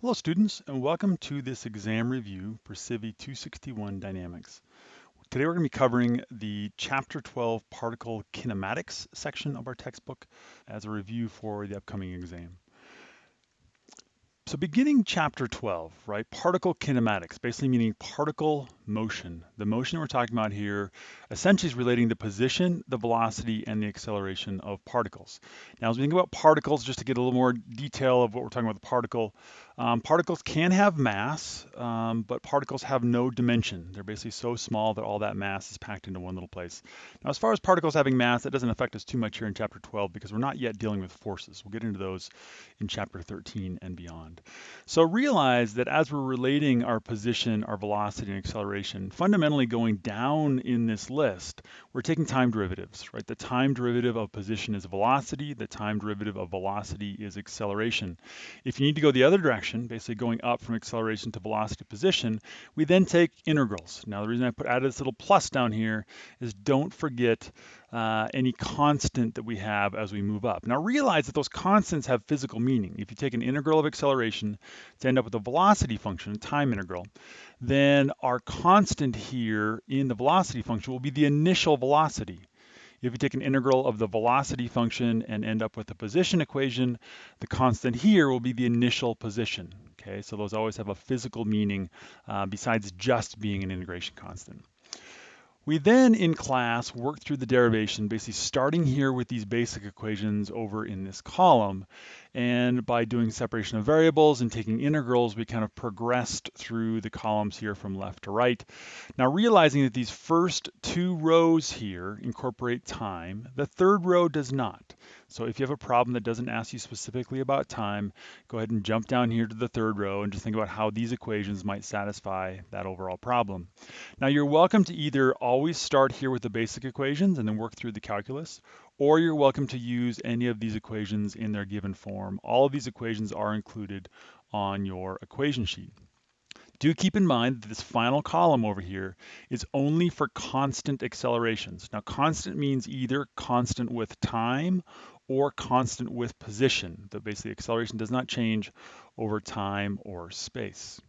Hello students and welcome to this exam review for Civi 261 Dynamics. Today we're going to be covering the chapter 12 particle kinematics section of our textbook as a review for the upcoming exam. So beginning chapter 12, right, particle kinematics, basically meaning particle motion. The motion we're talking about here essentially is relating the position, the velocity, and the acceleration of particles. Now, as we think about particles, just to get a little more detail of what we're talking about the particle, um, particles can have mass, um, but particles have no dimension. They're basically so small that all that mass is packed into one little place. Now, as far as particles having mass, that doesn't affect us too much here in chapter 12 because we're not yet dealing with forces. We'll get into those in chapter 13 and beyond. So realize that as we're relating our position, our velocity, and acceleration, fundamentally going down in this list, we're taking time derivatives, right? The time derivative of position is velocity. The time derivative of velocity is acceleration. If you need to go the other direction, basically going up from acceleration to velocity position, we then take integrals. Now the reason I put added this little plus down here is don't forget uh, any constant that we have as we move up. Now realize that those constants have physical meaning. If you take an integral of acceleration to end up with a velocity function, a time integral, then our constant here in the velocity function will be the initial velocity. If you take an integral of the velocity function and end up with a position equation, the constant here will be the initial position. Okay, so those always have a physical meaning uh, besides just being an integration constant. We then in class work through the derivation, basically starting here with these basic equations over in this column. And by doing separation of variables and taking integrals, we kind of progressed through the columns here from left to right. Now realizing that these first two rows here incorporate time, the third row does not. So if you have a problem that doesn't ask you specifically about time, go ahead and jump down here to the third row and just think about how these equations might satisfy that overall problem. Now you're welcome to either always start here with the basic equations and then work through the calculus, or you're welcome to use any of these equations in their given form. All of these equations are included on your equation sheet. Do keep in mind that this final column over here is only for constant accelerations. Now constant means either constant with time or constant with position. That basically acceleration does not change over time or space.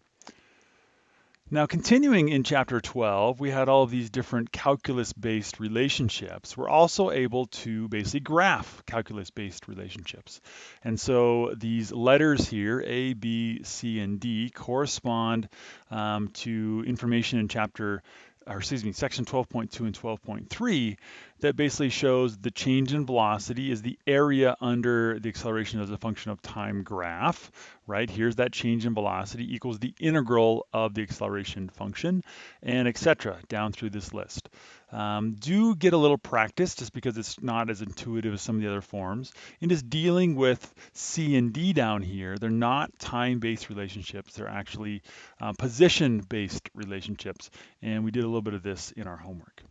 Now continuing in chapter 12, we had all of these different calculus-based relationships. We're also able to basically graph calculus-based relationships. And so these letters here, A, B, C, and D, correspond um, to information in chapter or excuse me, section 12.2 and 12.3 that basically shows the change in velocity is the area under the acceleration as a function of time graph, right? Here's that change in velocity equals the integral of the acceleration function and etc. down through this list. Um, do get a little practice just because it's not as intuitive as some of the other forms. In just dealing with C and D down here, they're not time-based relationships. They're actually uh, position-based relationships. And we did a little bit of this in our homework.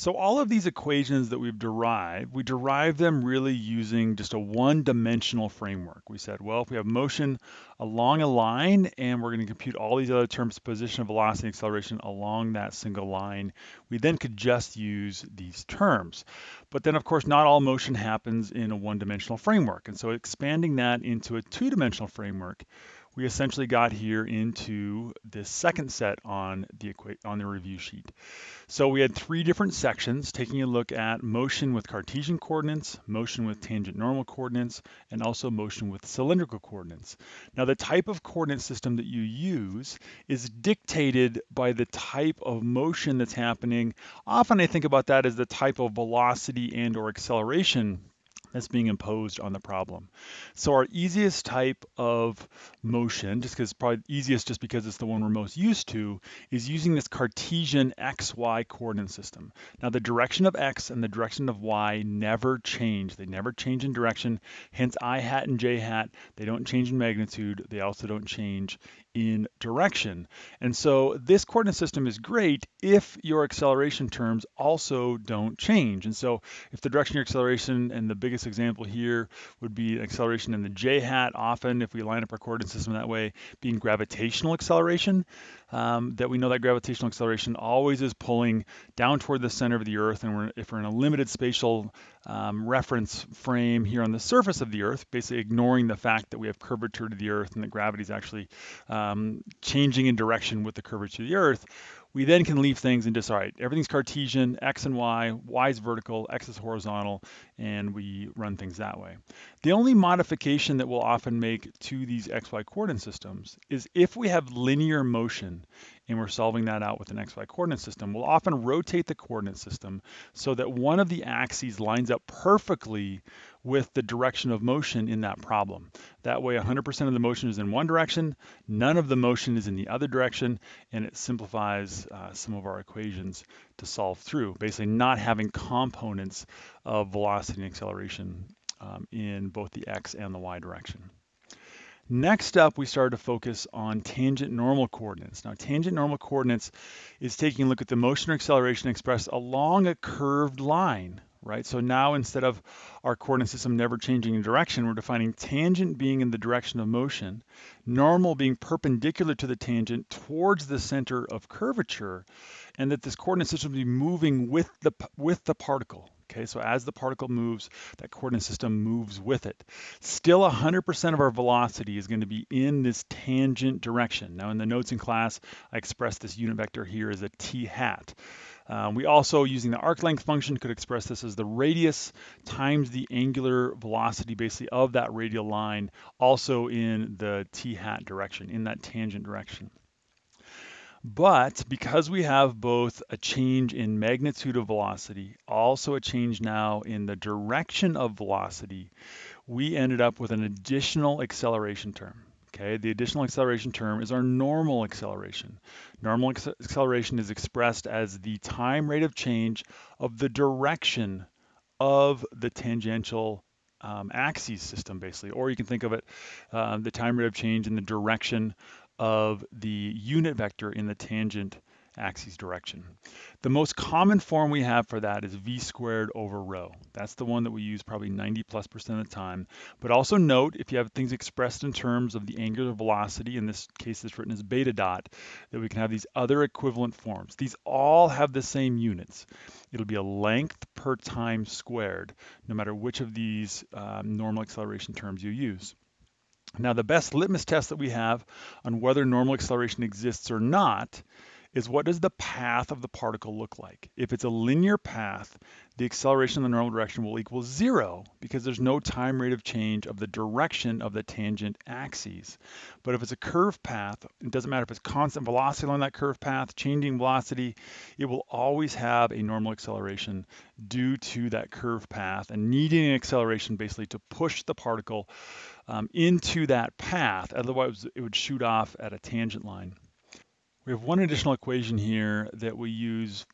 So all of these equations that we've derived, we derive them really using just a one-dimensional framework. We said, well, if we have motion along a line and we're going to compute all these other terms, position, velocity, acceleration along that single line, we then could just use these terms. But then, of course, not all motion happens in a one-dimensional framework. And so expanding that into a two-dimensional framework, we essentially got here into this second set on the on the review sheet. So we had three different sections taking a look at motion with Cartesian coordinates, motion with tangent normal coordinates, and also motion with cylindrical coordinates. Now the type of coordinate system that you use is dictated by the type of motion that's happening. Often I think about that as the type of velocity and or acceleration that's being imposed on the problem. So our easiest type of motion, just because probably easiest just because it's the one we're most used to, is using this Cartesian XY coordinate system. Now the direction of X and the direction of Y never change. They never change in direction, hence I hat and J hat. They don't change in magnitude. They also don't change in direction. And so this coordinate system is great if your acceleration terms also don't change. And so if the direction of your acceleration, and the biggest example here would be acceleration in the j hat, often if we line up our coordinate system that way, being gravitational acceleration, um, that we know that gravitational acceleration always is pulling down toward the center of the Earth. And we're, if we're in a limited spatial um, reference frame here on the surface of the Earth, basically ignoring the fact that we have curvature to the Earth and that gravity is actually um, changing in direction with the curvature of the Earth, we then can leave things and just, all right, everything's Cartesian, X and Y, Y is vertical, X is horizontal, and we run things that way. The only modification that we'll often make to these XY coordinate systems is if we have linear motion and we're solving that out with an XY coordinate system, we'll often rotate the coordinate system so that one of the axes lines up perfectly with the direction of motion in that problem. That way 100% of the motion is in one direction, none of the motion is in the other direction, and it simplifies uh, some of our equations to solve through, basically not having components of velocity and acceleration um, in both the x and the y direction. Next up, we started to focus on tangent normal coordinates. Now, tangent normal coordinates is taking a look at the motion or acceleration expressed along a curved line, right? So now instead of our coordinate system never changing in direction, we're defining tangent being in the direction of motion, normal being perpendicular to the tangent towards the center of curvature, and that this coordinate system will be moving with the, with the particle, Okay, so as the particle moves, that coordinate system moves with it. Still 100% of our velocity is going to be in this tangent direction. Now in the notes in class, I expressed this unit vector here as a t hat. Um, we also, using the arc length function, could express this as the radius times the angular velocity basically of that radial line, also in the t hat direction, in that tangent direction. But because we have both a change in magnitude of velocity, also a change now in the direction of velocity, we ended up with an additional acceleration term. Okay, the additional acceleration term is our normal acceleration. Normal acceleration is expressed as the time rate of change of the direction of the tangential um, axis system, basically. Or you can think of it, uh, the time rate of change in the direction of the unit vector in the tangent axis direction. The most common form we have for that is v squared over rho. That's the one that we use probably 90 plus percent of the time. But also note, if you have things expressed in terms of the angular velocity, in this case it's written as beta dot, that we can have these other equivalent forms. These all have the same units. It'll be a length per time squared, no matter which of these um, normal acceleration terms you use. Now, the best litmus test that we have on whether normal acceleration exists or not is what does the path of the particle look like? If it's a linear path, the acceleration in the normal direction will equal zero because there's no time rate of change of the direction of the tangent axes. But if it's a curved path, it doesn't matter if it's constant velocity along that curved path, changing velocity, it will always have a normal acceleration due to that curved path and needing an acceleration basically to push the particle um, into that path. Otherwise, it would shoot off at a tangent line. We have one additional equation here that we use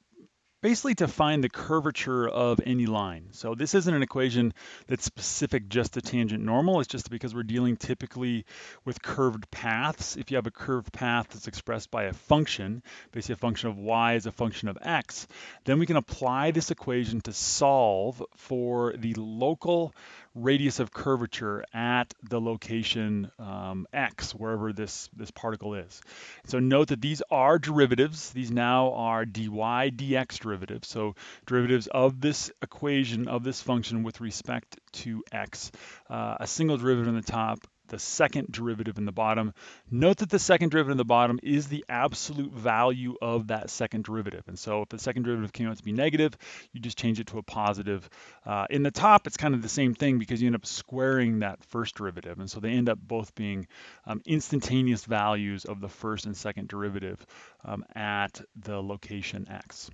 basically to find the curvature of any line. So this isn't an equation that's specific just to tangent normal. It's just because we're dealing typically with curved paths. If you have a curved path that's expressed by a function, basically a function of y is a function of x, then we can apply this equation to solve for the local radius of curvature at the location um, x, wherever this, this particle is. So note that these are derivatives. These now are dy dx derivatives. So derivatives of this equation of this function with respect to x. Uh, a single derivative in the top the second derivative in the bottom. Note that the second derivative in the bottom is the absolute value of that second derivative. And so if the second derivative came out to be negative, you just change it to a positive. Uh, in the top, it's kind of the same thing because you end up squaring that first derivative. And so they end up both being um, instantaneous values of the first and second derivative um, at the location x.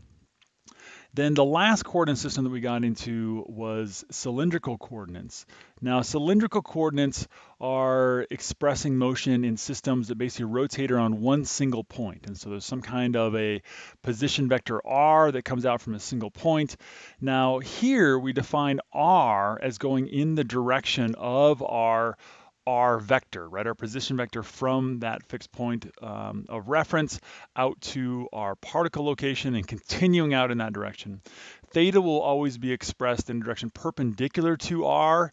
Then the last coordinate system that we got into was cylindrical coordinates. Now, cylindrical coordinates are expressing motion in systems that basically rotate around one single point. And so there's some kind of a position vector r that comes out from a single point. Now, here we define r as going in the direction of our our vector, right? Our position vector from that fixed point um, of reference out to our particle location and continuing out in that direction. Theta will always be expressed in a direction perpendicular to r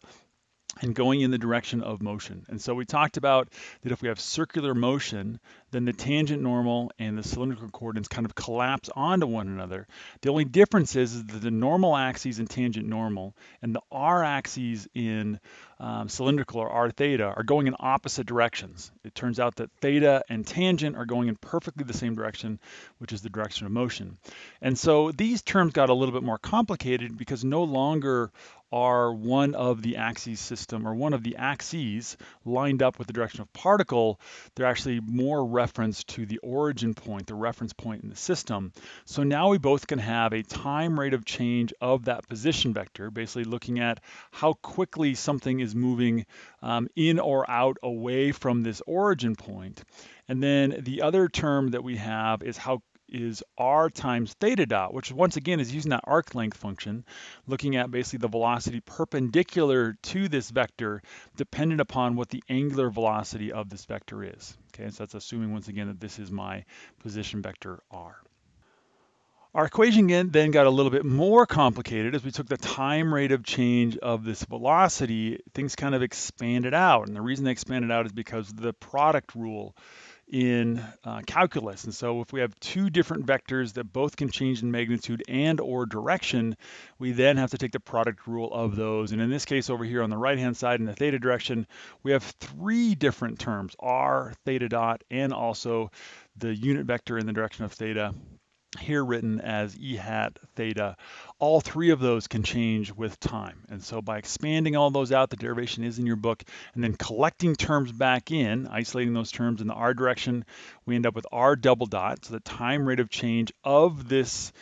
and going in the direction of motion. And so we talked about that if we have circular motion, then the tangent normal and the cylindrical coordinates kind of collapse onto one another. The only difference is, is that the normal axes in tangent normal and the r axes in um, cylindrical or r theta are going in opposite directions. It turns out that theta and tangent are going in perfectly the same direction, which is the direction of motion. And so these terms got a little bit more complicated because no longer are one of the axes system or one of the axes lined up with the direction of particle, they're actually more reference to the origin point, the reference point in the system. So now we both can have a time rate of change of that position vector, basically looking at how quickly something is moving um, in or out away from this origin point. And then the other term that we have is how is r times theta dot, which once again is using that arc length function, looking at basically the velocity perpendicular to this vector, dependent upon what the angular velocity of this vector is. Okay, so that's assuming once again that this is my position vector r. Our equation then got a little bit more complicated as we took the time rate of change of this velocity, things kind of expanded out. And the reason they expanded out is because the product rule in uh, calculus. And so if we have two different vectors that both can change in magnitude and or direction, we then have to take the product rule of those. And in this case over here on the right-hand side in the theta direction, we have three different terms, r, theta dot, and also the unit vector in the direction of theta here written as e hat theta. All three of those can change with time. And so by expanding all those out, the derivation is in your book, and then collecting terms back in, isolating those terms in the r direction, we end up with r double dot, so the time rate of change of this,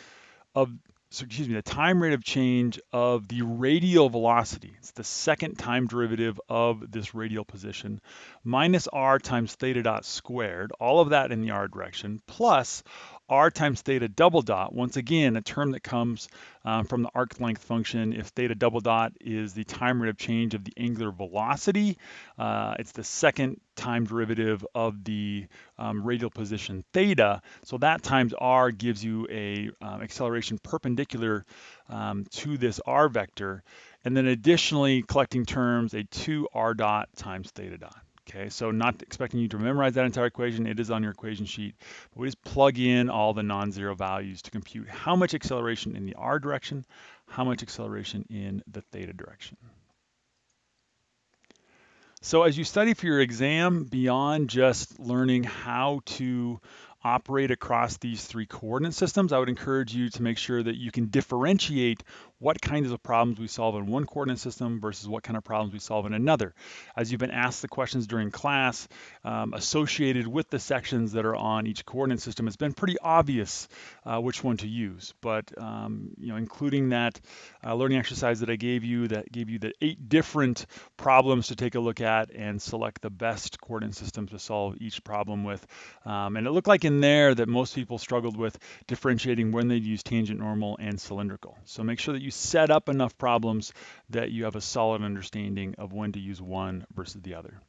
of so excuse me, the time rate of change of the radial velocity, it's the second time derivative of this radial position, minus r times theta dot squared, all of that in the r direction, plus r times theta double dot, once again, a term that comes um, from the arc length function. If theta double dot is the time rate of change of the angular velocity, uh, it's the second time derivative of the um, radial position theta. So that times r gives you a um, acceleration perpendicular um, to this r vector. And then additionally, collecting terms, a 2 r dot times theta dot. Okay, so not expecting you to memorize that entire equation, it is on your equation sheet. But we just plug in all the non-zero values to compute how much acceleration in the r direction, how much acceleration in the theta direction. So as you study for your exam, beyond just learning how to operate across these three coordinate systems, I would encourage you to make sure that you can differentiate what kinds of problems we solve in one coordinate system versus what kind of problems we solve in another. As you've been asked the questions during class um, associated with the sections that are on each coordinate system, it's been pretty obvious uh, which one to use. But um, you know, including that uh, learning exercise that I gave you that gave you the eight different problems to take a look at and select the best coordinate system to solve each problem with. Um, and it looked like in there that most people struggled with differentiating when they'd use tangent normal and cylindrical. So make sure that you you set up enough problems that you have a solid understanding of when to use one versus the other.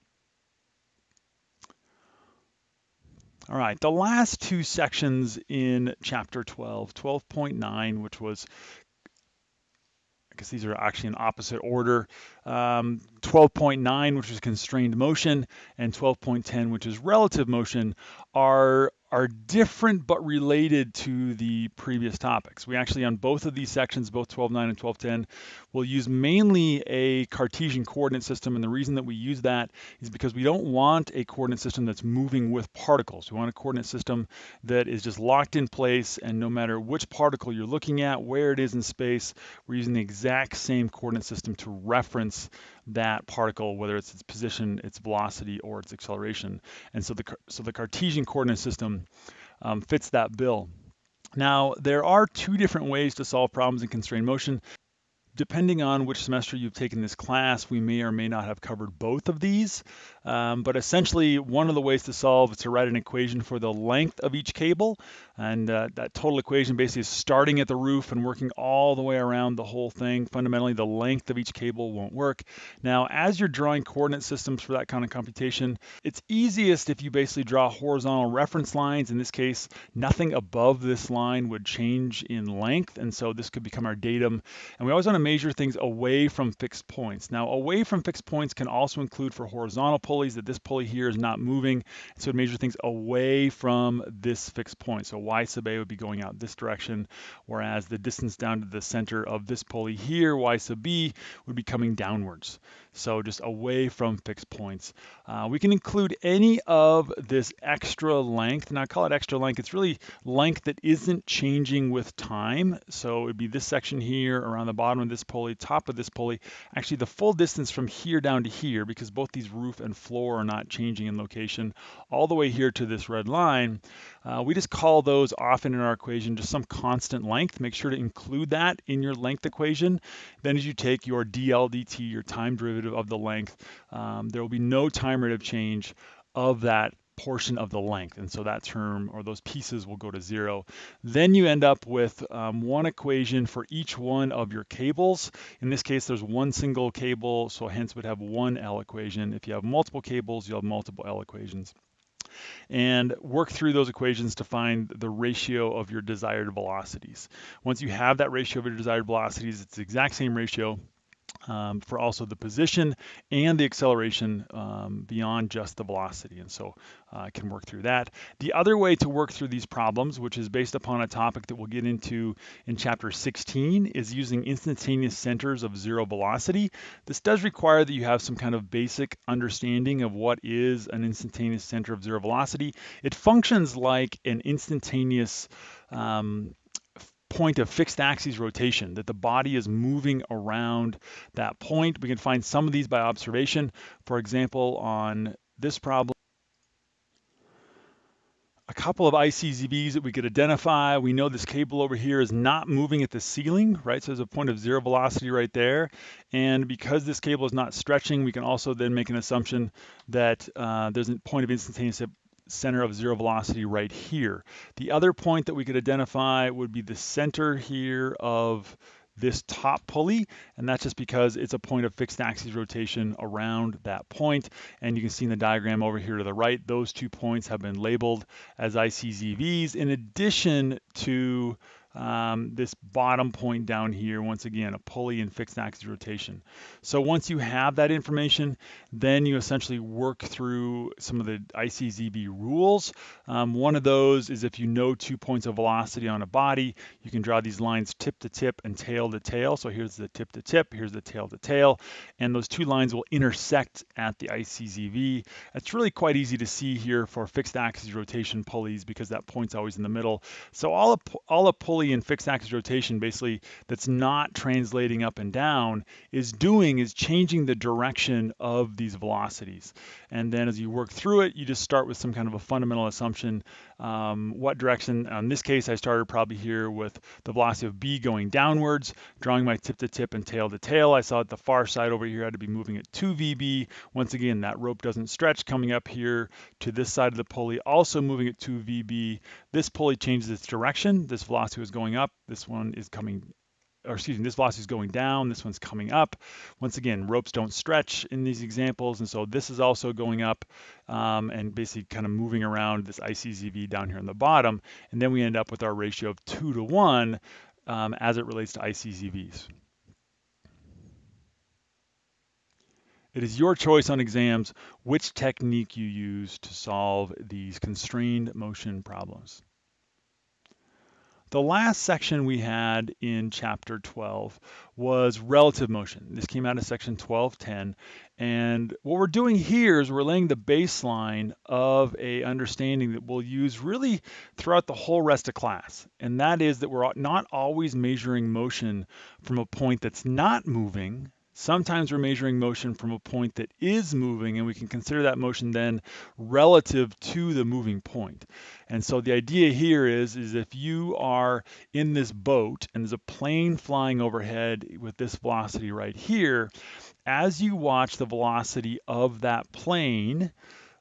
All right, the last two sections in chapter 12, 12.9, which was, I guess these are actually in opposite order, um, 12.9, which is constrained motion, and 12.10, which is relative motion, are are different but related to the previous topics. We actually, on both of these sections, both 12.9 and 12.10, will use mainly a Cartesian coordinate system. And the reason that we use that is because we don't want a coordinate system that's moving with particles. We want a coordinate system that is just locked in place. And no matter which particle you're looking at, where it is in space, we're using the exact same coordinate system to reference that particle, whether it's its position, its velocity, or its acceleration. And so the, so the Cartesian coordinate system um, fits that bill. Now, there are two different ways to solve problems in constrained motion. Depending on which semester you've taken this class, we may or may not have covered both of these. Um, but essentially, one of the ways to solve is to write an equation for the length of each cable. And uh, that total equation basically is starting at the roof and working all the way around the whole thing. Fundamentally, the length of each cable won't work. Now, as you're drawing coordinate systems for that kind of computation, it's easiest if you basically draw horizontal reference lines. In this case, nothing above this line would change in length. And so this could become our datum. And we always want to measure things away from fixed points. Now, away from fixed points can also include for horizontal pulleys that this pulley here is not moving. So measure things away from this fixed point. So y sub a would be going out this direction, whereas the distance down to the center of this pulley here, y sub b, would be coming downwards. So just away from fixed points. Uh, we can include any of this extra length, and I call it extra length. It's really length that isn't changing with time. So it'd be this section here around the bottom of this pulley, top of this pulley. Actually, the full distance from here down to here, because both these roof and floor are not changing in location, all the way here to this red line. Uh, we just call those often in our equation just some constant length. Make sure to include that in your length equation. Then as you take your dl dt, your time derivative of the length, um, there will be no time rate of change of that portion of the length. And so that term or those pieces will go to zero. Then you end up with um, one equation for each one of your cables. In this case, there's one single cable, so hence would have one L equation. If you have multiple cables, you'll have multiple L equations and work through those equations to find the ratio of your desired velocities. Once you have that ratio of your desired velocities, it's the exact same ratio um, for also the position and the acceleration um, beyond just the velocity. And so uh, I can work through that. The other way to work through these problems, which is based upon a topic that we'll get into in chapter 16, is using instantaneous centers of zero velocity. This does require that you have some kind of basic understanding of what is an instantaneous center of zero velocity. It functions like an instantaneous um, point of fixed axis rotation, that the body is moving around that point. We can find some of these by observation. For example, on this problem, a couple of ICZVs that we could identify. We know this cable over here is not moving at the ceiling, right? So there's a point of zero velocity right there. And because this cable is not stretching, we can also then make an assumption that uh, there's a point of instantaneous center of zero velocity right here. The other point that we could identify would be the center here of this top pulley, and that's just because it's a point of fixed axis rotation around that point. And you can see in the diagram over here to the right, those two points have been labeled as ICZVs in addition to um, this bottom point down here, once again, a pulley and fixed axis rotation. So once you have that information, then you essentially work through some of the ICZV rules. Um, one of those is if you know two points of velocity on a body, you can draw these lines tip to tip and tail to tail. So here's the tip to tip, here's the tail to tail, and those two lines will intersect at the ICZV. It's really quite easy to see here for fixed axis rotation pulleys because that point's always in the middle. So all a, all a pulley pulley in fixed axis rotation basically that's not translating up and down is doing is changing the direction of these velocities. And then as you work through it, you just start with some kind of a fundamental assumption. Um, what direction, in this case, I started probably here with the velocity of B going downwards, drawing my tip to tip and tail to tail. I saw at the far side over here I had to be moving at 2 VB. Once again, that rope doesn't stretch coming up here to this side of the pulley, also moving at 2 VB. This pulley changes its direction. This velocity was going up, this one is coming, or excuse me, this velocity is going down, this one's coming up. Once again, ropes don't stretch in these examples, and so this is also going up um, and basically kind of moving around this ICZV down here on the bottom, and then we end up with our ratio of two to one um, as it relates to ICZVs. It is your choice on exams which technique you use to solve these constrained motion problems. The last section we had in chapter 12 was relative motion. This came out of section 1210. And what we're doing here is we're laying the baseline of a understanding that we'll use really throughout the whole rest of class. And that is that we're not always measuring motion from a point that's not moving Sometimes we're measuring motion from a point that is moving and we can consider that motion then relative to the moving point. And so the idea here is, is if you are in this boat and there's a plane flying overhead with this velocity right here, as you watch the velocity of that plane,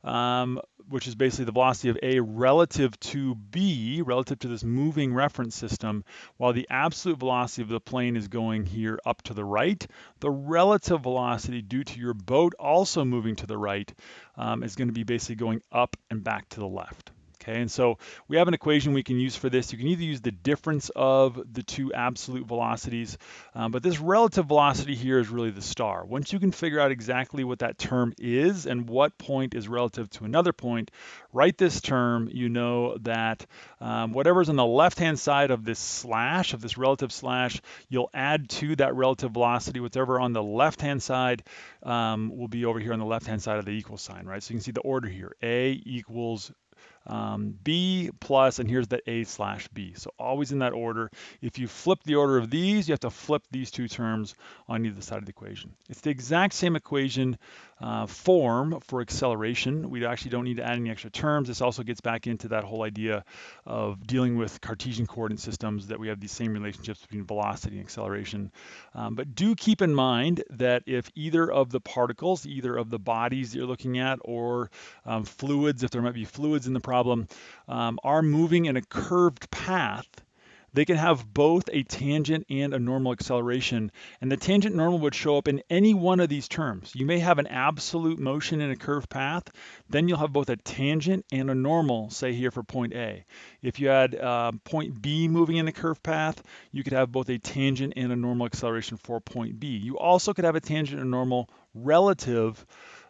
um, which is basically the velocity of A relative to B, relative to this moving reference system, while the absolute velocity of the plane is going here up to the right, the relative velocity due to your boat also moving to the right um, is going to be basically going up and back to the left. Okay, and so we have an equation we can use for this. You can either use the difference of the two absolute velocities, um, but this relative velocity here is really the star. Once you can figure out exactly what that term is and what point is relative to another point, write this term, you know that um, whatever's on the left-hand side of this slash, of this relative slash, you'll add to that relative velocity, whatever on the left-hand side um, will be over here on the left-hand side of the equal sign, right? So you can see the order here, A equals um, B plus, and here's the A slash B. So always in that order. If you flip the order of these, you have to flip these two terms on either side of the equation. It's the exact same equation uh, form for acceleration. We actually don't need to add any extra terms. This also gets back into that whole idea of dealing with Cartesian coordinate systems that we have these same relationships between velocity and acceleration. Um, but do keep in mind that if either of the particles, either of the bodies that you're looking at or um, fluids, if there might be fluids in the problem, um, are moving in a curved path, they can have both a tangent and a normal acceleration. And the tangent normal would show up in any one of these terms. You may have an absolute motion in a curved path, then you'll have both a tangent and a normal, say here for point A. If you had uh, point B moving in a curved path, you could have both a tangent and a normal acceleration for point B. You also could have a tangent and normal relative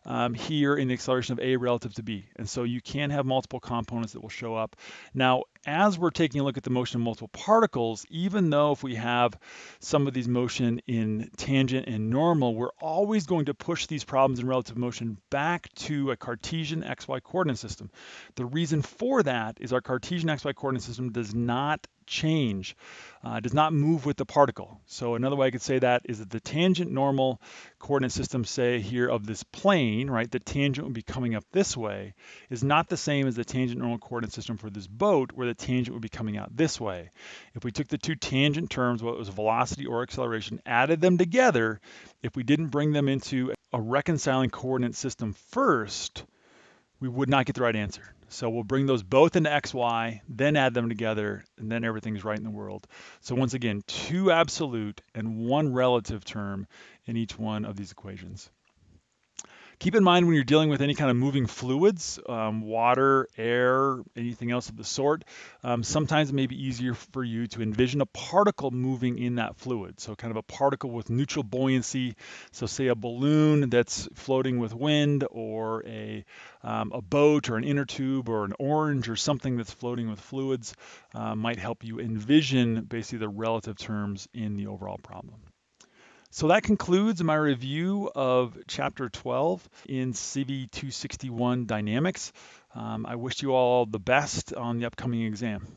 um, here in the acceleration of A relative to B. And so you can have multiple components that will show up. Now, as we're taking a look at the motion of multiple particles, even though if we have some of these motion in tangent and normal, we're always going to push these problems in relative motion back to a Cartesian XY coordinate system. The reason for that is our Cartesian XY coordinate system does not change, uh, does not move with the particle. So another way I could say that is that the tangent normal coordinate system, say here of this plane, right, the tangent would be coming up this way, is not the same as the tangent normal coordinate system for this boat where the tangent would be coming out this way. If we took the two tangent terms, whether it was velocity or acceleration, added them together, if we didn't bring them into a reconciling coordinate system first, we would not get the right answer. So we'll bring those both into XY, then add them together, and then everything's right in the world. So once again, two absolute and one relative term in each one of these equations. Keep in mind when you're dealing with any kind of moving fluids, um, water, air, anything else of the sort, um, sometimes it may be easier for you to envision a particle moving in that fluid. So kind of a particle with neutral buoyancy. So say a balloon that's floating with wind or a, um, a boat or an inner tube or an orange or something that's floating with fluids uh, might help you envision basically the relative terms in the overall problem. So that concludes my review of Chapter 12 in CV 261 Dynamics. Um, I wish you all the best on the upcoming exam.